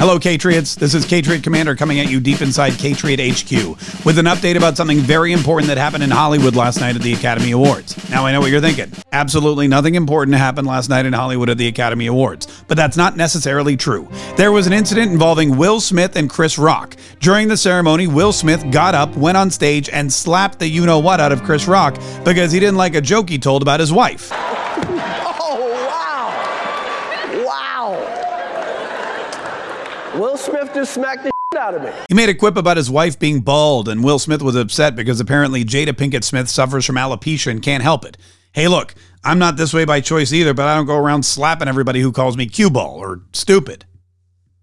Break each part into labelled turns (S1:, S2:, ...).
S1: Hello, Patriots. This is Patriot Commander coming at you deep inside Patriot HQ with an update about something very important that happened in Hollywood last night at the Academy Awards. Now, I know what you're thinking. Absolutely nothing important happened last night in Hollywood at the Academy Awards, but that's not necessarily true. There was an incident involving Will Smith and Chris Rock. During the ceremony, Will Smith got up, went on stage, and slapped the you know what out of Chris Rock because he didn't like a joke he told about his wife.
S2: Oh, Will Smith just smacked the out of me.
S1: He made a quip about his wife being bald, and Will Smith was upset because apparently Jada Pinkett Smith suffers from alopecia and can't help it. Hey, look, I'm not this way by choice either, but I don't go around slapping everybody who calls me cue ball or stupid.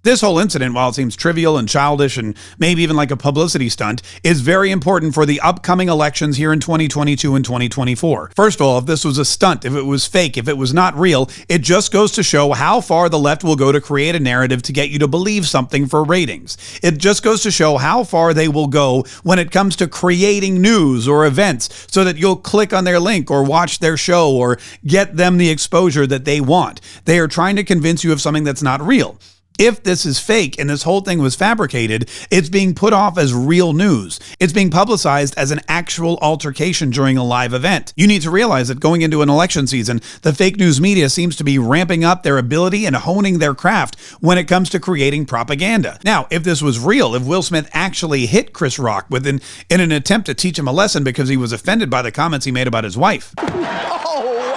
S1: This whole incident, while it seems trivial and childish and maybe even like a publicity stunt, is very important for the upcoming elections here in 2022 and 2024. First of all, if this was a stunt, if it was fake, if it was not real, it just goes to show how far the left will go to create a narrative to get you to believe something for ratings. It just goes to show how far they will go when it comes to creating news or events so that you'll click on their link or watch their show or get them the exposure that they want. They are trying to convince you of something that's not real if this is fake and this whole thing was fabricated, it's being put off as real news. It's being publicized as an actual altercation during a live event. You need to realize that going into an election season, the fake news media seems to be ramping up their ability and honing their craft when it comes to creating propaganda. Now, if this was real, if Will Smith actually hit Chris Rock within in an attempt to teach him a lesson because he was offended by the comments he made about his wife. Oh,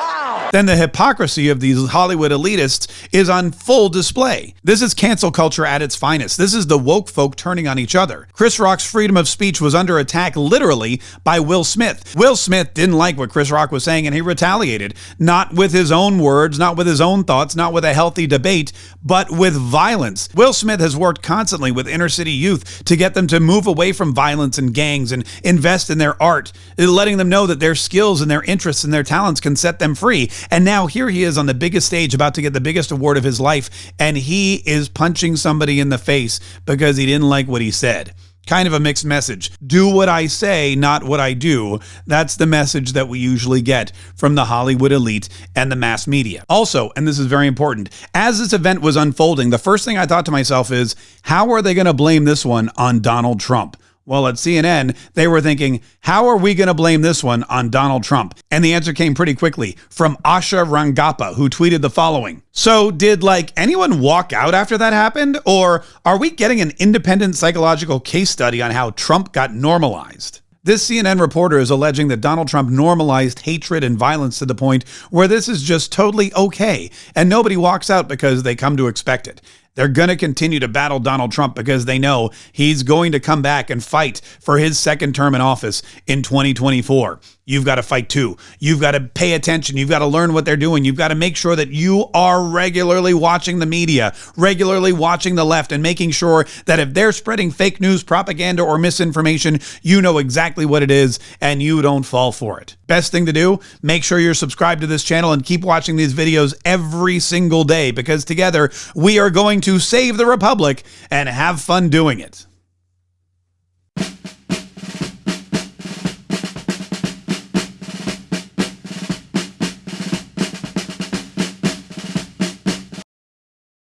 S1: then the hypocrisy of these Hollywood elitists is on full display. This is cancel culture at its finest. This is the woke folk turning on each other. Chris Rock's freedom of speech was under attack literally by Will Smith. Will Smith didn't like what Chris Rock was saying and he retaliated, not with his own words, not with his own thoughts, not with a healthy debate, but with violence. Will Smith has worked constantly with inner city youth to get them to move away from violence and gangs and invest in their art, letting them know that their skills and their interests and their talents can set them free and now here he is on the biggest stage about to get the biggest award of his life. And he is punching somebody in the face because he didn't like what he said kind of a mixed message. Do what I say, not what I do. That's the message that we usually get from the Hollywood elite and the mass media. Also, and this is very important, as this event was unfolding, the first thing I thought to myself is, how are they going to blame this one on Donald Trump? Well, at CNN, they were thinking, how are we going to blame this one on Donald Trump? And the answer came pretty quickly from Asha Rangappa, who tweeted the following. So, did like anyone walk out after that happened? Or are we getting an independent psychological case study on how Trump got normalized? This CNN reporter is alleging that Donald Trump normalized hatred and violence to the point where this is just totally okay, and nobody walks out because they come to expect it. They're going to continue to battle Donald Trump because they know he's going to come back and fight for his second term in office in 2024 you've got to fight too. You've got to pay attention. You've got to learn what they're doing. You've got to make sure that you are regularly watching the media, regularly watching the left, and making sure that if they're spreading fake news, propaganda, or misinformation, you know exactly what it is and you don't fall for it. Best thing to do, make sure you're subscribed to this channel and keep watching these videos every single day because together we are going to save the Republic and have fun doing it.